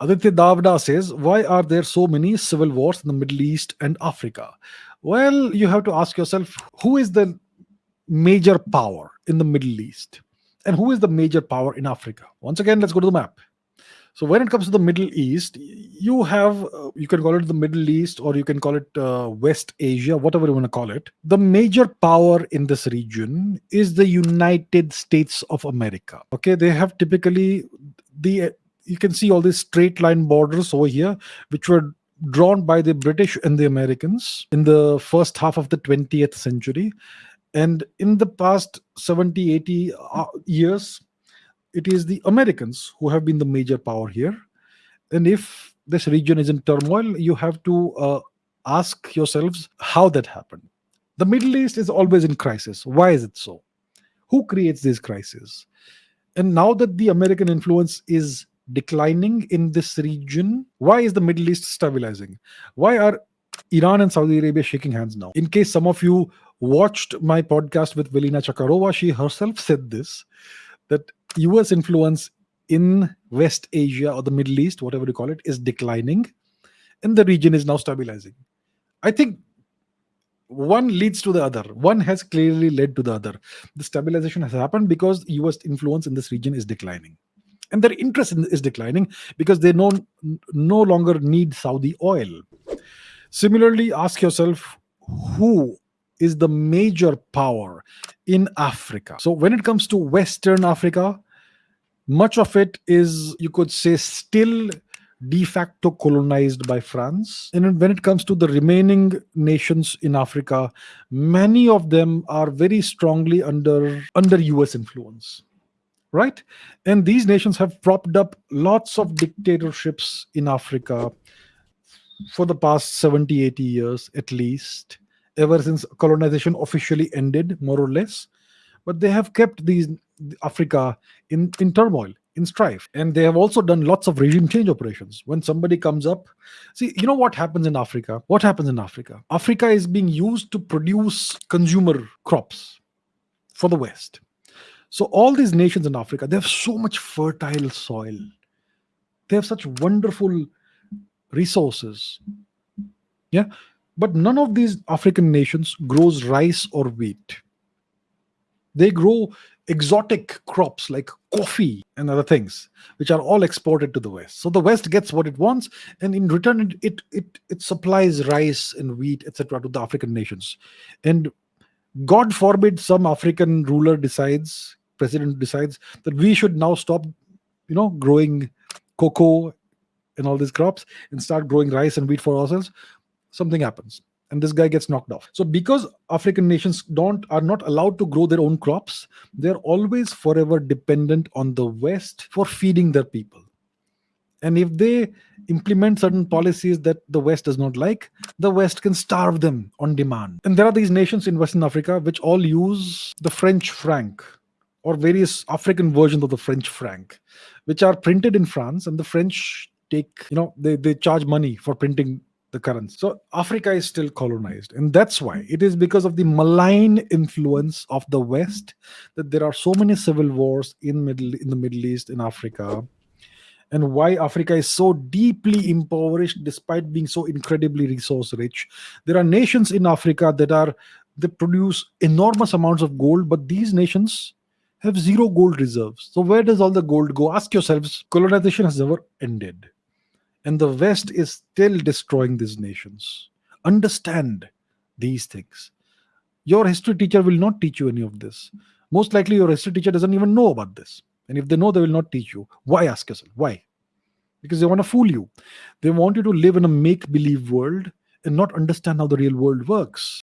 Aditya Davda says, Why are there so many civil wars in the Middle East and Africa? Well, you have to ask yourself who is the major power in the Middle East and who is the major power in Africa? Once again, let's go to the map. So when it comes to the Middle East, you have uh, you can call it the Middle East or you can call it uh, West Asia, whatever you want to call it. The major power in this region is the United States of America. Okay, they have typically the you can see all these straight line borders over here, which were drawn by the British and the Americans in the first half of the 20th century. And in the past 70, 80 uh, years, it is the Americans who have been the major power here. And if this region is in turmoil, you have to uh, ask yourselves how that happened. The Middle East is always in crisis. Why is it so? Who creates these crises? And now that the American influence is declining in this region, why is the Middle East stabilizing? Why are Iran and Saudi Arabia shaking hands now? In case some of you watched my podcast with Velina Tchakarova, she herself said this that US influence in West Asia or the Middle East, whatever you call it, is declining and the region is now stabilizing. I think one leads to the other. One has clearly led to the other. The stabilization has happened because US influence in this region is declining. And their interest in, is declining because they no, no longer need Saudi oil. Similarly, ask yourself who is the major power in Africa. So when it comes to Western Africa, much of it is, you could say, still de facto colonized by France. And when it comes to the remaining nations in Africa, many of them are very strongly under, under US influence. Right? And these nations have propped up lots of dictatorships in Africa for the past 70, 80 years at least ever since colonization officially ended, more or less. But they have kept these Africa in, in turmoil, in strife. And they have also done lots of regime change operations. When somebody comes up, see, you know what happens in Africa? What happens in Africa? Africa is being used to produce consumer crops for the West. So all these nations in Africa, they have so much fertile soil. They have such wonderful resources. Yeah. But none of these African nations grows rice or wheat. They grow exotic crops like coffee and other things, which are all exported to the West. So the West gets what it wants, and in return, it it it, supplies rice and wheat, etc., to the African nations. And God forbid some African ruler decides, president decides that we should now stop, you know, growing cocoa and all these crops and start growing rice and wheat for ourselves something happens and this guy gets knocked off. So because african nations don't are not allowed to grow their own crops they're always forever dependent on the west for feeding their people. And if they implement certain policies that the west does not like the west can starve them on demand. And there are these nations in western africa which all use the french franc or various african versions of the french franc which are printed in france and the french take you know they, they charge money for printing the currents. So Africa is still colonized. And that's why it is because of the malign influence of the West that there are so many civil wars in middle in the Middle East, in Africa, and why Africa is so deeply impoverished despite being so incredibly resource rich. There are nations in Africa that are that produce enormous amounts of gold, but these nations have zero gold reserves. So where does all the gold go? Ask yourselves, colonization has never ended and the West is still destroying these nations. Understand these things. Your history teacher will not teach you any of this. Most likely, your history teacher doesn't even know about this. And if they know, they will not teach you. Why? Ask yourself. Why? Because they want to fool you. They want you to live in a make believe world and not understand how the real world works.